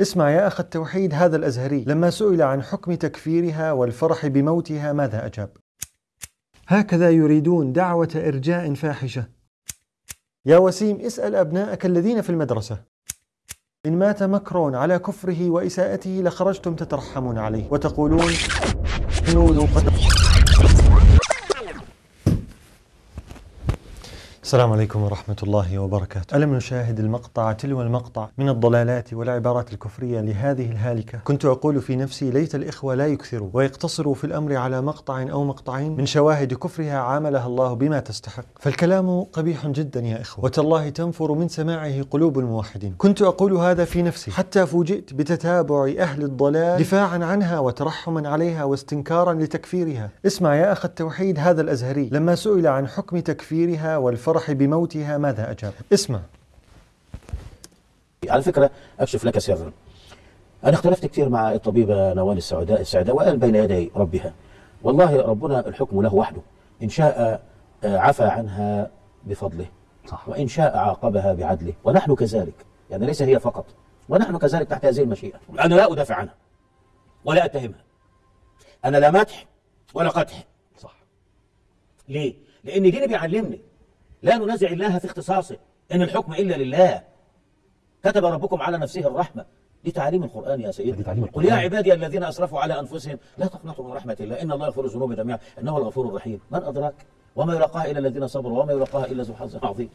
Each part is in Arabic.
اسمع يا أخ التوحيد هذا الأزهري. لما سئل عن حكم تكفيرها والفرح بموتها ماذا أجاب؟ هكذا يريدون دعوة إرجاء فاحشة. يا وسيم اسأل أبناءك الذين في المدرسة. إن مات مكرون على كفره وإساءته لخرجتم تترحمون عليه. وتقولون السلام عليكم ورحمة الله وبركاته. ألم نشاهد المقطع تلو المقطع من الضلالات والعبارات الكفرية لهذه الهالكة؟ كنت أقول في نفسي ليت الإخوة لا يكثروا ويقتصروا في الأمر على مقطع أو مقطعين من شواهد كفرها عاملها الله بما تستحق. فالكلام قبيح جدا يا إخوة، وتالله تنفر من سماعه قلوب الموحدين. كنت أقول هذا في نفسي حتى فوجئت بتتابع أهل الضلال دفاعا عنها وترحما عليها واستنكارا لتكفيرها. اسمع يا أخ التوحيد هذا الأزهري لما سئل عن حكم تكفيرها والفرح الفرح بموتها ماذا أجاب؟ اسمع. على فكرة أكشف لك سرا. أنا اختلفت كثير مع الطبيبة نوال السعداء السعداء وقال بين يدي ربها. والله ربنا الحكم له وحده. إن شاء آه، عفى عنها بفضله. صح. وإن شاء عاقبها بعدله. ونحن كذلك. يعني ليس هي فقط. ونحن كذلك تحت هذه المشيئة. أنا لا أدافع عنها. ولا أتهمها. أنا لا مدح ولا قدح. صح. ليه؟ لأن ديني بيعلمني. لا ننازع الله في اختصاصه إن الحكم إلا لله. كتب ربكم على نفسه الرحمة. دي تعاليم القرآن يا سيدي. تعليم قل يا عبادي الذين أسرفوا على أنفسهم لا تقنطوا من رحمة الله إن الله يغفر الذنوب جميعا إنه الغفور الرحيم. من أدراك؟ وما يلقاها إلا الذين صبروا وما يلقاها إلا ذو حظ عظيم.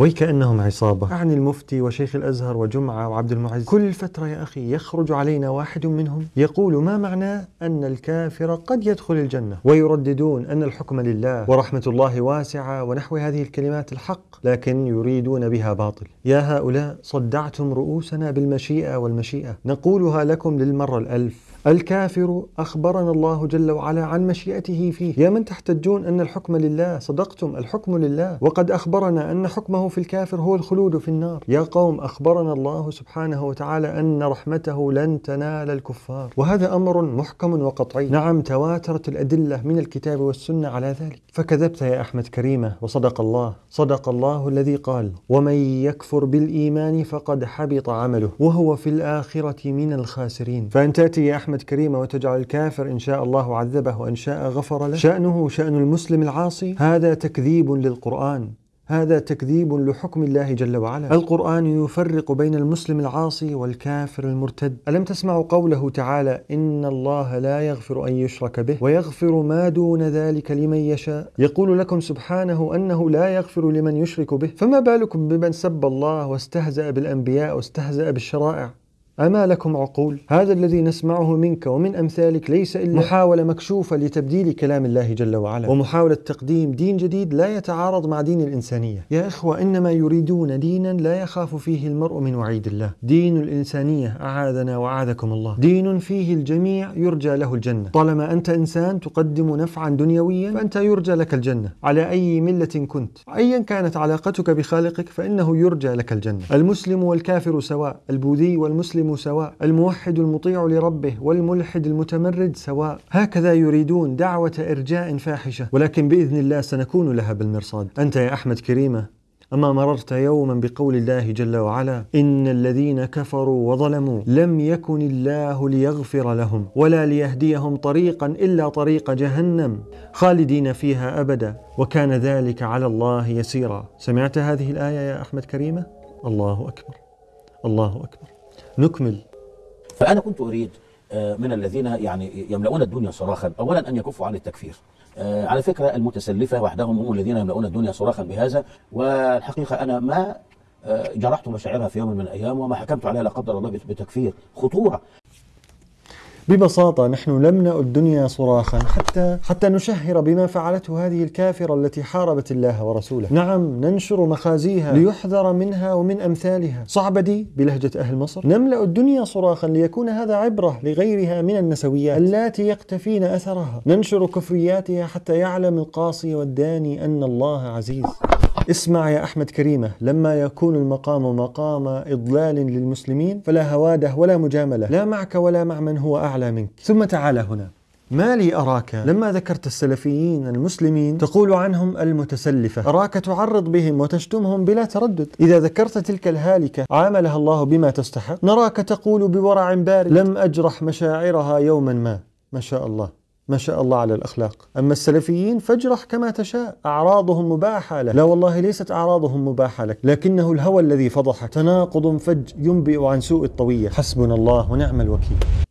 ويكأنهم عصابة. أعني المفتي وشيخ الأزهر وجمعة وعبد المعز. كل فترة يا أخي يخرج علينا واحد منهم يقول ما معناه أن الكافر قد يدخل الجنة ويرددون أن الحكم لله ورحمة الله واسعة ونحو هذه الكلمات الحق لكن يريدون بها باطل. يا هؤلاء صدعتم رؤوسنا بالمشيئة والمشيئة. نقولها لكم للمرة الألف. الكافر أخبرنا الله جل وعلا عن مشيئته فيه. يا من تحتجون أن الحكم لله؟ صدقتم الحكم لله. وقد أخبرنا أن حكمه في الكافر هو الخلود في النار. يا قوم أخبرنا الله سبحانه وتعالى أن رحمته لن تنال الكفار. وهذا أمر محكم وقطعي. نعم تواترت الأدلة من الكتاب والسنة على ذلك. فكذبت يا أحمد كريمة وصدق الله. صدق الله الذي قال ومن يكفر بالإيمان فقد حبط عمله وهو في الآخرة من الخاسرين. فأن تأتي يا أحمد أحمد كريمة وتجعل الكافر إن شاء الله عذبه وإن شاء غفر له. شأنه شأن المسلم العاصي. هذا تكذيب للقرآن. هذا تكذيب لحكم الله جل وعلا. القرآن يفرق بين المسلم العاصي والكافر المرتد. ألم تسمعوا قوله تعالى إن الله لا يغفر أن يشرك به ويغفر ما دون ذلك لمن يشاء. يقول لكم سبحانه أنه لا يغفر لمن يشرك به. فما بالكم بمن سب الله واستهزأ بالأنبياء واستهزأ بالشرائع؟ أما لكم عقول؟ هذا الذي نسمعه منك ومن أمثالك ليس إلا محاولة مكشوفة لتبديل كلام الله جل وعلا. ومحاولة تقديم دين جديد لا يتعارض مع دين الإنسانية. يا إخوة إنما يريدون دينا لا يخاف فيه المرء من وعيد الله. دين الإنسانية أعاذنا وأعاذكم الله. دين فيه الجميع يرجى له الجنة. طالما أنت إنسان تقدم نفعا دنيويا فأنت يرجى لك الجنة. على أي ملة كنت. أيا كانت علاقتك بخالقك فإنه يرجى لك الجنة. المسلم والكافر سواء البوذي والمسلم سواء الموحد المطيع لربه والملحد المتمرد سواء. هكذا يريدون دعوة إرجاء فاحشة. ولكن بإذن الله سنكون لها بالمرصاد. أنت يا أحمد كريمة أما مررت يوما بقول الله جل وعلا إن الذين كفروا وظلموا لم يكن الله ليغفر لهم ولا ليهديهم طريقا إلا طريق جهنم خالدين فيها أبدا. وكان ذلك على الله يسيرا. سمعت هذه الآية يا أحمد كريمة؟ الله أكبر. الله أكبر. نكمل. فأنا كنت أريد آه، من الذين يعني يملؤون الدنيا صراخا أولا أن يكفوا عن التكفير. آه، على فكرة المتسلفة وحدهم هم الذين يملؤون الدنيا صراخا بهذا والحقيقة أنا ما آه، جرحت مشاعرها في يوم من الأيام وما حكمت عليها لا قدر الله بتكفير خطورة. ببساطة نحن نملأ الدنيا صراخا حتى حتى نشهر بما فعلته هذه الكافرة التي حاربت الله ورسوله. نعم ننشر مخازيها ليحذر منها ومن أمثالها. صعبة دي بلهجة أهل مصر؟ نملأ الدنيا صراخا ليكون هذا عبرة لغيرها من النسويات اللاتي يقتفين أثرها. ننشر كفرياتها حتى يعلم القاصي والداني أن الله عزيز. اسمع يا أحمد كريمة لما يكون المقام مقام إضلال للمسلمين فلا هوادة ولا مجاملة. لا معك ولا مع من هو أعلى منك. ثم تعال هنا. ما لي أراك؟ لما ذكرت السلفيين المسلمين تقول عنهم المتسلفة. أراك تعرض بهم وتشتمهم بلا تردد. إذا ذكرت تلك الهالكة عاملها الله بما تستحق. نراك تقول بورع بارد. لم أجرح مشاعرها يوما ما. ما شاء الله. ما شاء الله على الأخلاق. أما السلفيين فاجرح كما تشاء. أعراضهم مباحة لك. لا والله ليست أعراضهم مباحة لك. لكنه الهوى الذي فضحك. تناقض فج ينبئ عن سوء الطوية. حسبنا الله ونعم الوكيل.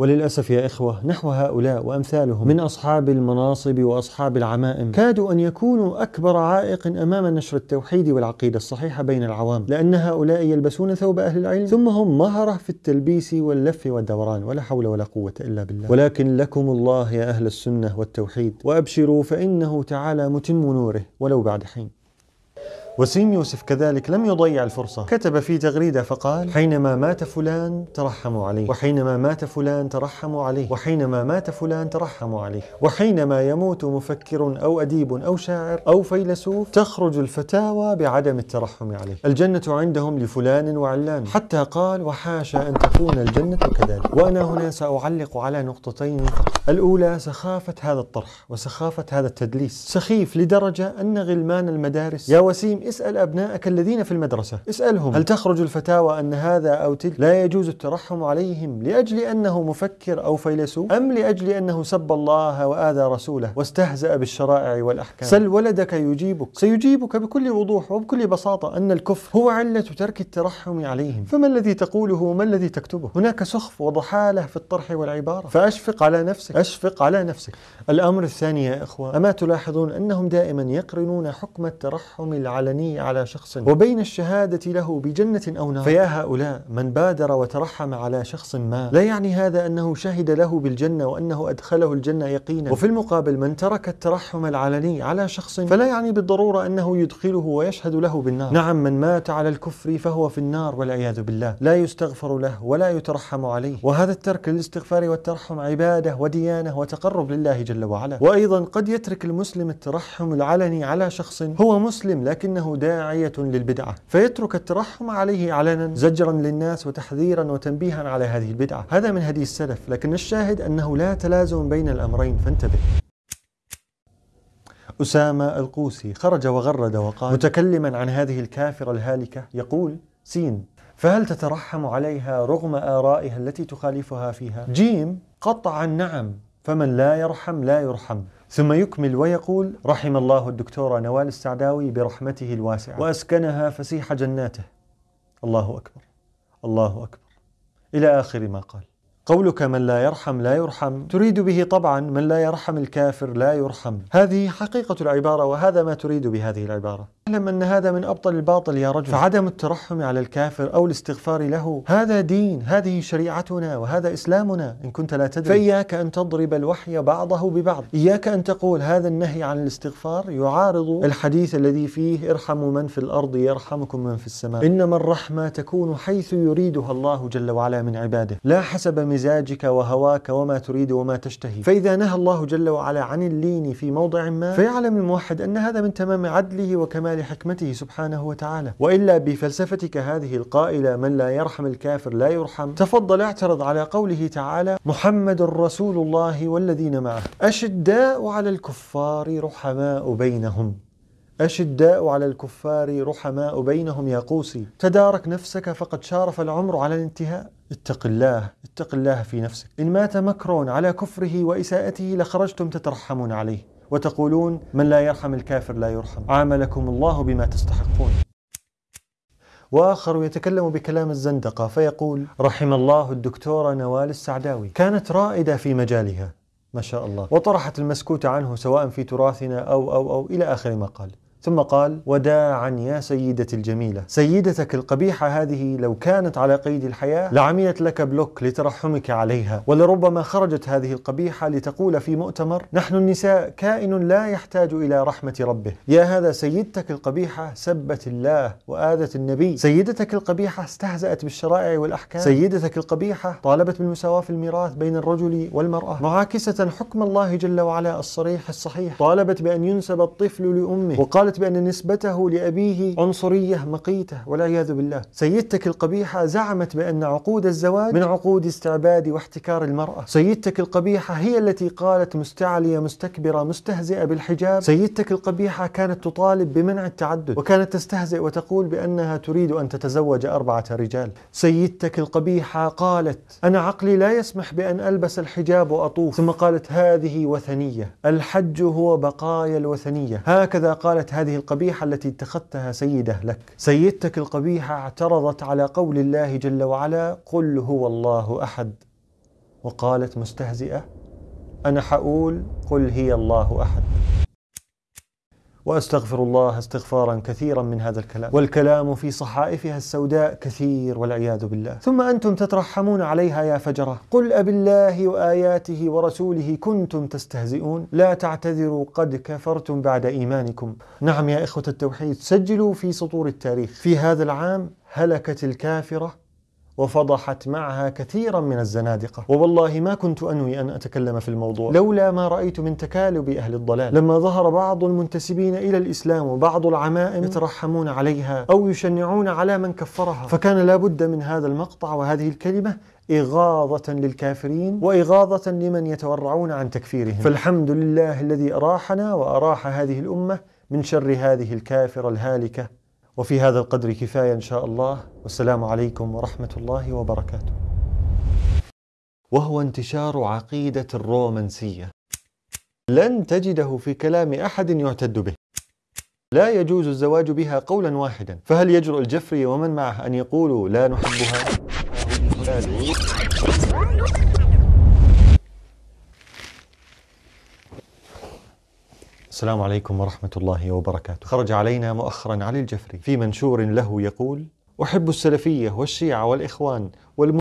وللأسف يا إخوة نحو هؤلاء وأمثالهم من أصحاب المناصب وأصحاب العمائم كادوا أن يكونوا أكبر عائق أمام نشر التوحيد والعقيدة الصحيحة بين العوام لأن هؤلاء يلبسون ثوب أهل العلم ثم هم مهرة في التلبيس واللف والدوران ولا حول ولا قوة إلا بالله. ولكن لكم الله يا أهل السنة والتوحيد وأبشروا فإنه تعالى متم نوره ولو بعد حين. وسيم يوسف كذلك لم يضيع الفرصة. كتب في تغريدة فقال حينما مات فلان ترحموا عليه وحينما مات فلان ترحموا عليه وحينما مات فلان ترحموا عليه وحينما يموت مفكر أو أديب أو شاعر أو فيلسوف تخرج الفتاوى بعدم الترحم عليه. الجنة عندهم لفلان وعلان. حتى قال وحاشا أن تكون الجنة كذلك. وأنا هنا سأعلق على نقطتين فقط. الأولى سخافة هذا الطرح وسخافة هذا التدليس. سخيف لدرجة أن غلمان المدارس يا وسيم اسأل أبنائك الذين في المدرسة. اسألهم. هل تخرج الفتاوى أن هذا أو تلك؟ لا يجوز الترحم عليهم لأجل أنه مفكر أو فيلسوف؟ أم لأجل أنه سب الله وآذى رسوله واستهزأ بالشرائع والأحكام؟ سل ولدك يجيبك. سيجيبك بكل وضوح وبكل بساطة أن الكفر هو علة ترك الترحم عليهم. فما الذي تقوله؟ وما الذي تكتبه؟ هناك سخف وضحالة في الطرح والعبارة. فأشفق على نفسك أشفق على نفسك. الأمر الثاني يا إخوة أما تلاحظون أنهم دائما يقرنون حكم الترحم العلني على شخص؟ وبين الشهادة له بجنة أو نار؟ فيا هؤلاء من بادر وترحم على شخص ما لا يعني هذا أنه شهد له بالجنة وأنه أدخله الجنة يقينا؟ وفي المقابل من ترك الترحم العلني على شخص فلا يعني بالضرورة أنه يدخله ويشهد له بالنار؟ نعم من مات على الكفر فهو في النار والعياذ بالله. لا يستغفر له ولا يترحم عليه. وهذا الترك للاستغفار والترحم عبادة وديانة وتقرب لله جل وعلا. وأيضا قد يترك المسلم الترحم العلني على شخص هو مسلم لكنه داعية للبدعة. فيترك الترحم عليه علنا زجرا للناس وتحذيرا وتنبيها على هذه البدعة. هذا من هدي السلف لكن الشاهد أنه لا تلازم بين الأمرين. فانتبه. أسامة القوسي خرج وغرد وقال متكلما عن هذه الكافرة الهالكة يقول سين فهل تترحم عليها رغم آرائها التي تخالفها فيها؟ جيم قطعا نعم فمن لا يرحم لا يرحم. ثم يكمل ويقول رحم الله الدكتورة نوال السعداوي برحمته الواسعة. وأسكنها فسيح جناته. الله أكبر. الله أكبر. إلى آخر ما قال. قولك من لا يرحم لا يرحم. تريد به طبعا من لا يرحم الكافر لا يرحم. هذه حقيقة العبارة وهذا ما تريد بهذه العبارة. اعلم أن هذا من أبطل الباطل يا رجل. فعدم الترحم على الكافر أو الاستغفار له هذا دين هذه شريعتنا وهذا إسلامنا. إن كنت لا تدري. فإياك أن تضرب الوحي بعضه ببعض. إياك أن تقول هذا النهي عن الاستغفار يعارض الحديث الذي فيه ارحموا من في الأرض يرحمكم من في السماء. إنما الرحمة تكون حيث يريدها الله جل وعلا من عباده. لا حسب مزاجك وهواك وما تريد وما تشتهي. فإذا نهى الله جل وعلا عن اللين في موضع ما فيعلم الموحد أن هذا من تمام عدله وكمال لحكمته سبحانه وتعالى. وإلا بفلسفتك هذه القائلة من لا يرحم الكافر لا يرحم. تفضل اعترض على قوله تعالى محمد رسول الله والذين معه. أشداء على الكفار رحماء بينهم. أشداء على الكفار رحماء بينهم يا قوسي. تدارك نفسك فقد شارف العمر على الانتهاء. اتق الله اتق الله في نفسك. إن مات مكرون على كفره وإساءته لخرجتم تترحمون عليه. وتقولون من لا يرحم الكافر لا يرحم. عاملكم الله بما تستحقون. وآخر يتكلم بكلام الزندقة فيقول رحم الله الدكتورة نوال السعداوي. كانت رائدة في مجالها. ما شاء الله. وطرحت المسكوت عنه سواء في تراثنا أو أو أو إلى آخر ما قال. ثم قال وداعا يا سيدتي الجميلة. سيدتك القبيحة هذه لو كانت على قيد الحياة لعملت لك بلوك لترحمك عليها. ولربما خرجت هذه القبيحة لتقول في مؤتمر نحن النساء كائن لا يحتاج إلى رحمة ربه. يا هذا سيدتك القبيحة سبت الله وآذت النبي. سيدتك القبيحة استهزأت بالشرائع والأحكام. سيدتك القبيحة طالبت بالمساواة في الميراث بين الرجل والمرأة. معاكسة حكم الله جل وعلا الصريح الصحيح. طالبت بأن ينسب الطفل لأمه. وقال قالت بأن نسبته لأبيه عنصرية مقيتة والعياذ بالله. سيدتك القبيحة زعمت بأن عقود الزواج من عقود استعباد واحتكار المرأة. سيدتك القبيحة هي التي قالت مستعلية مستكبرة مستهزئة بالحجاب. سيدتك القبيحة كانت تطالب بمنع التعدد وكانت تستهزئ وتقول بأنها تريد أن تتزوج أربعة رجال. سيدتك القبيحة قالت أنا عقلي لا يسمح بأن ألبس الحجاب وأطوف. ثم قالت هذه وثنية. الحج هو بقايا الوثنية. هكذا قالت هذه القبيحة التي اتخذتها سيدة لك. سيدتك القبيحة اعترضت على قول الله جل وعلا قل هو الله أحد. وقالت مستهزئة أنا حقول قل هي الله أحد. وأستغفر الله استغفارا كثيرا من هذا الكلام. والكلام في صحائفها السوداء كثير والعياذ بالله. ثم أنتم تترحمون عليها يا فجرة. قل ابي الله وآياته ورسوله كنتم تستهزئون. لا تعتذروا قد كفرتم بعد إيمانكم. نعم يا إخوة التوحيد سجلوا في سطور التاريخ. في هذا العام هلكت الكافرة وفضحت معها كثيرا من الزنادقة. ووالله ما كنت أنوي أن أتكلم في الموضوع. لولا ما رأيت من تكالب أهل الضلال. لما ظهر بعض المنتسبين إلى الإسلام وبعض العمائم يترحمون عليها أو يشنعون على من كفرها فكان لابد من هذا المقطع وهذه الكلمة إغاظة للكافرين وإغاظة لمن يتورعون عن تكفيرهم. فالحمد لله الذي أراحنا وأراح هذه الأمة من شر هذه الكافرة الهالكة. وفي هذا القدر كفاية إن شاء الله والسلام عليكم ورحمة الله وبركاته. وهو انتشار عقيدة الرومانسية. لن تجده في كلام أحد يعتد به. لا يجوز الزواج بها قولا واحدا، فهل يجرؤ الجفري ومن معه أن يقولوا لا نحبها؟ السلام عليكم ورحمة الله وبركاته. خرج علينا مؤخرا علي الجفري في منشور له يقول: أحب السلفية والشيعة والإخوان والم